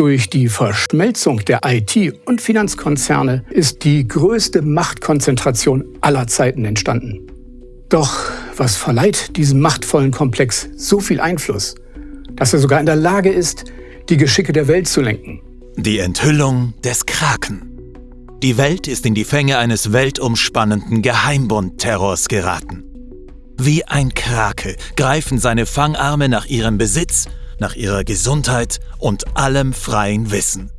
durch die Verschmelzung der IT- und Finanzkonzerne ist die größte Machtkonzentration aller Zeiten entstanden. Doch was verleiht diesem machtvollen Komplex so viel Einfluss, dass er sogar in der Lage ist, die Geschicke der Welt zu lenken? Die Enthüllung des Kraken. Die Welt ist in die Fänge eines weltumspannenden Geheimbund-Terrors geraten. Wie ein Krake greifen seine Fangarme nach ihrem Besitz, nach ihrer Gesundheit und allem freien Wissen.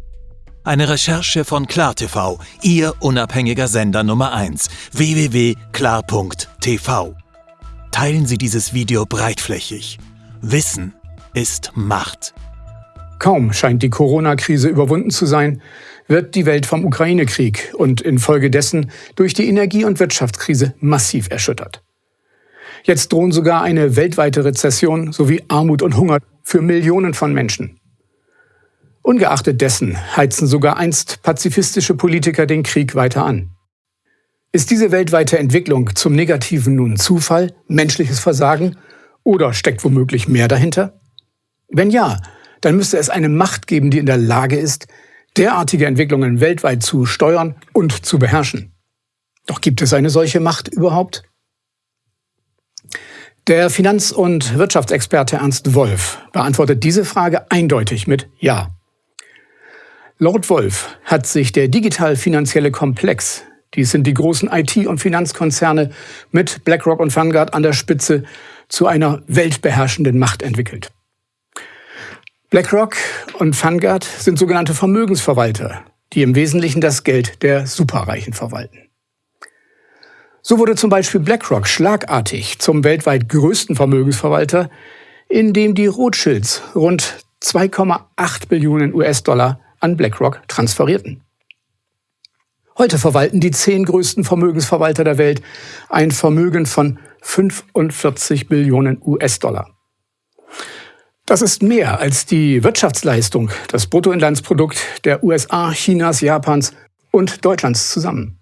Eine Recherche von KlarTV, Ihr unabhängiger Sender Nummer 1, www.klar.tv. Teilen Sie dieses Video breitflächig. Wissen ist Macht. Kaum scheint die Corona-Krise überwunden zu sein, wird die Welt vom Ukraine-Krieg und infolgedessen durch die Energie- und Wirtschaftskrise massiv erschüttert. Jetzt drohen sogar eine weltweite Rezession sowie Armut und Hunger für Millionen von Menschen. Ungeachtet dessen heizen sogar einst pazifistische Politiker den Krieg weiter an. Ist diese weltweite Entwicklung zum Negativen nun Zufall, menschliches Versagen oder steckt womöglich mehr dahinter? Wenn ja, dann müsste es eine Macht geben, die in der Lage ist, derartige Entwicklungen weltweit zu steuern und zu beherrschen. Doch gibt es eine solche Macht überhaupt? Der Finanz- und Wirtschaftsexperte Ernst Wolf beantwortet diese Frage eindeutig mit Ja. Lord Wolf hat sich der digital-finanzielle Komplex, dies sind die großen IT- und Finanzkonzerne mit BlackRock und Vanguard an der Spitze, zu einer weltbeherrschenden Macht entwickelt. BlackRock und Vanguard sind sogenannte Vermögensverwalter, die im Wesentlichen das Geld der Superreichen verwalten. So wurde zum Beispiel BlackRock schlagartig zum weltweit größten Vermögensverwalter, indem die Rothschilds rund 2,8 Billionen US-Dollar an BlackRock transferierten. Heute verwalten die zehn größten Vermögensverwalter der Welt ein Vermögen von 45 Billionen US-Dollar. Das ist mehr als die Wirtschaftsleistung, das Bruttoinlandsprodukt der USA, Chinas, Japans und Deutschlands zusammen.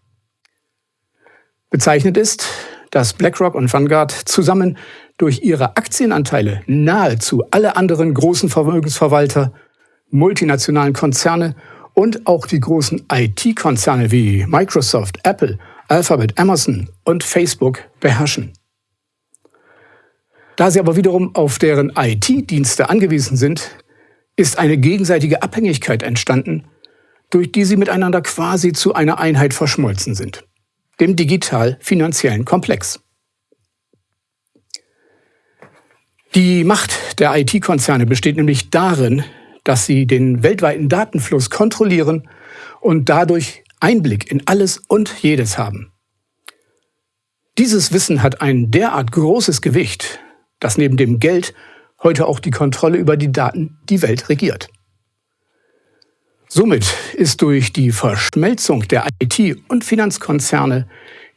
Bezeichnet ist, dass BlackRock und Vanguard zusammen durch ihre Aktienanteile nahezu alle anderen großen Vermögensverwalter, multinationalen Konzerne und auch die großen IT-Konzerne wie Microsoft, Apple, Alphabet, Amazon und Facebook beherrschen. Da sie aber wiederum auf deren IT-Dienste angewiesen sind, ist eine gegenseitige Abhängigkeit entstanden, durch die sie miteinander quasi zu einer Einheit verschmolzen sind, dem digital-finanziellen Komplex. Die Macht der IT-Konzerne besteht nämlich darin, dass sie den weltweiten Datenfluss kontrollieren und dadurch Einblick in alles und jedes haben. Dieses Wissen hat ein derart großes Gewicht, dass neben dem Geld heute auch die Kontrolle über die Daten die Welt regiert. Somit ist durch die Verschmelzung der IT- und Finanzkonzerne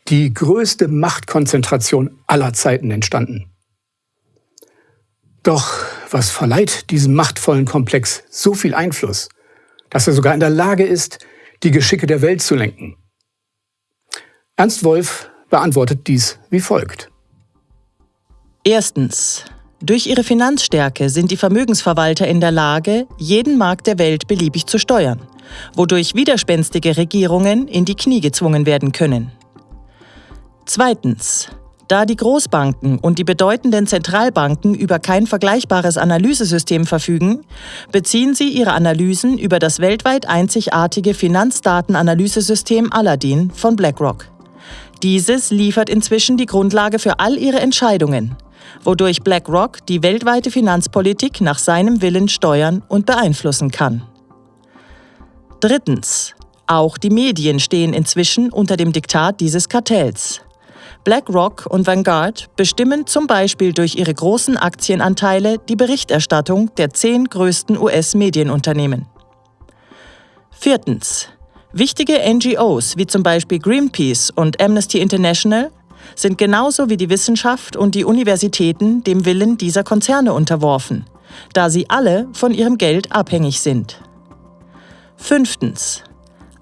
die größte Machtkonzentration aller Zeiten entstanden. Doch was verleiht diesem machtvollen Komplex so viel Einfluss, dass er sogar in der Lage ist, die Geschicke der Welt zu lenken? Ernst Wolf beantwortet dies wie folgt. Erstens. Durch ihre Finanzstärke sind die Vermögensverwalter in der Lage, jeden Markt der Welt beliebig zu steuern, wodurch widerspenstige Regierungen in die Knie gezwungen werden können. Zweitens. Da die Großbanken und die bedeutenden Zentralbanken über kein vergleichbares Analysesystem verfügen, beziehen sie ihre Analysen über das weltweit einzigartige Finanzdatenanalysesystem Aladdin von BlackRock. Dieses liefert inzwischen die Grundlage für all ihre Entscheidungen, wodurch BlackRock die weltweite Finanzpolitik nach seinem Willen steuern und beeinflussen kann. Drittens. Auch die Medien stehen inzwischen unter dem Diktat dieses Kartells. BlackRock und Vanguard bestimmen zum Beispiel durch ihre großen Aktienanteile die Berichterstattung der zehn größten US-Medienunternehmen. Viertens. Wichtige NGOs wie zum Beispiel Greenpeace und Amnesty International sind genauso wie die Wissenschaft und die Universitäten dem Willen dieser Konzerne unterworfen, da sie alle von ihrem Geld abhängig sind. Fünftens.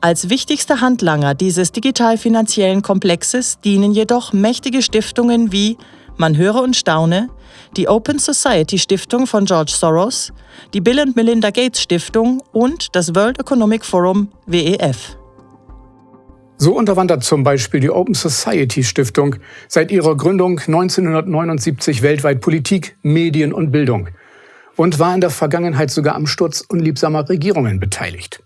Als wichtigster Handlanger dieses digital-finanziellen Komplexes dienen jedoch mächtige Stiftungen wie, man höre und staune, die Open Society Stiftung von George Soros, die Bill und Melinda Gates Stiftung und das World Economic Forum WEF. So unterwandert zum Beispiel die Open Society Stiftung seit ihrer Gründung 1979 weltweit Politik, Medien und Bildung und war in der Vergangenheit sogar am Sturz unliebsamer Regierungen beteiligt.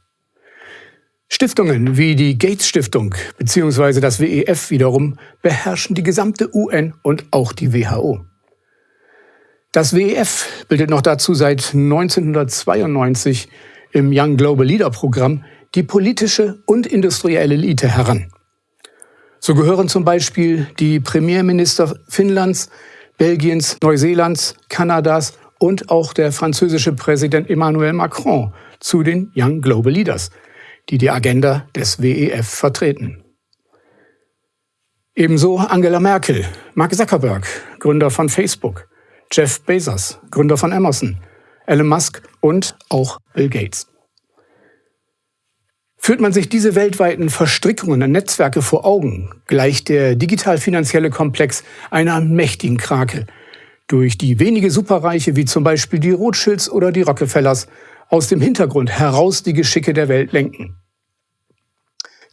Stiftungen wie die Gates Stiftung bzw. das WEF wiederum beherrschen die gesamte UN und auch die WHO. Das WEF bildet noch dazu seit 1992 im Young Global Leader Programm die politische und industrielle Elite heran. So gehören zum Beispiel die Premierminister Finnlands, Belgiens, Neuseelands, Kanadas und auch der französische Präsident Emmanuel Macron zu den Young Global Leaders – die die Agenda des WEF vertreten. Ebenso Angela Merkel, Mark Zuckerberg, Gründer von Facebook, Jeff Bezos, Gründer von Amazon, Elon Musk und auch Bill Gates. Führt man sich diese weltweiten Verstrickungen und Netzwerke vor Augen, gleicht der digital-finanzielle Komplex einer mächtigen Krake, durch die wenige Superreiche wie zum Beispiel die Rothschilds oder die Rockefellers aus dem Hintergrund heraus die Geschicke der Welt lenken.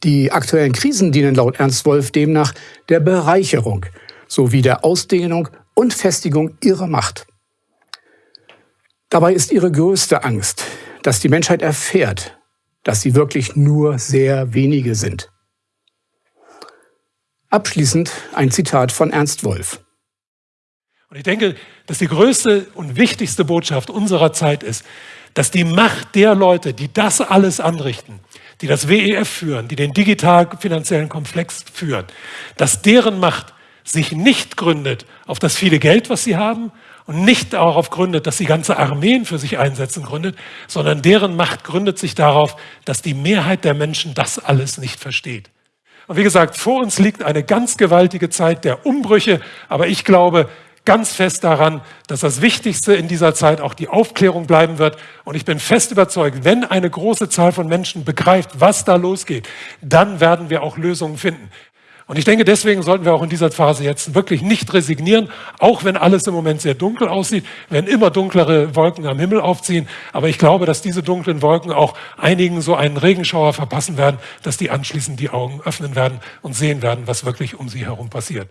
Die aktuellen Krisen dienen laut Ernst Wolf demnach der Bereicherung sowie der Ausdehnung und Festigung ihrer Macht. Dabei ist ihre größte Angst, dass die Menschheit erfährt, dass sie wirklich nur sehr wenige sind. Abschließend ein Zitat von Ernst Wolf. Und ich denke, dass die größte und wichtigste Botschaft unserer Zeit ist, dass die Macht der Leute, die das alles anrichten, die das WEF führen, die den digital-finanziellen Komplex führen, dass deren Macht sich nicht gründet auf das viele Geld, was sie haben und nicht darauf gründet, dass sie ganze Armeen für sich einsetzen gründet, sondern deren Macht gründet sich darauf, dass die Mehrheit der Menschen das alles nicht versteht. Und wie gesagt, vor uns liegt eine ganz gewaltige Zeit der Umbrüche, aber ich glaube, ganz fest daran, dass das Wichtigste in dieser Zeit auch die Aufklärung bleiben wird. Und ich bin fest überzeugt, wenn eine große Zahl von Menschen begreift, was da losgeht, dann werden wir auch Lösungen finden. Und ich denke, deswegen sollten wir auch in dieser Phase jetzt wirklich nicht resignieren, auch wenn alles im Moment sehr dunkel aussieht, wenn immer dunklere Wolken am Himmel aufziehen. Aber ich glaube, dass diese dunklen Wolken auch einigen so einen Regenschauer verpassen werden, dass die anschließend die Augen öffnen werden und sehen werden, was wirklich um sie herum passiert.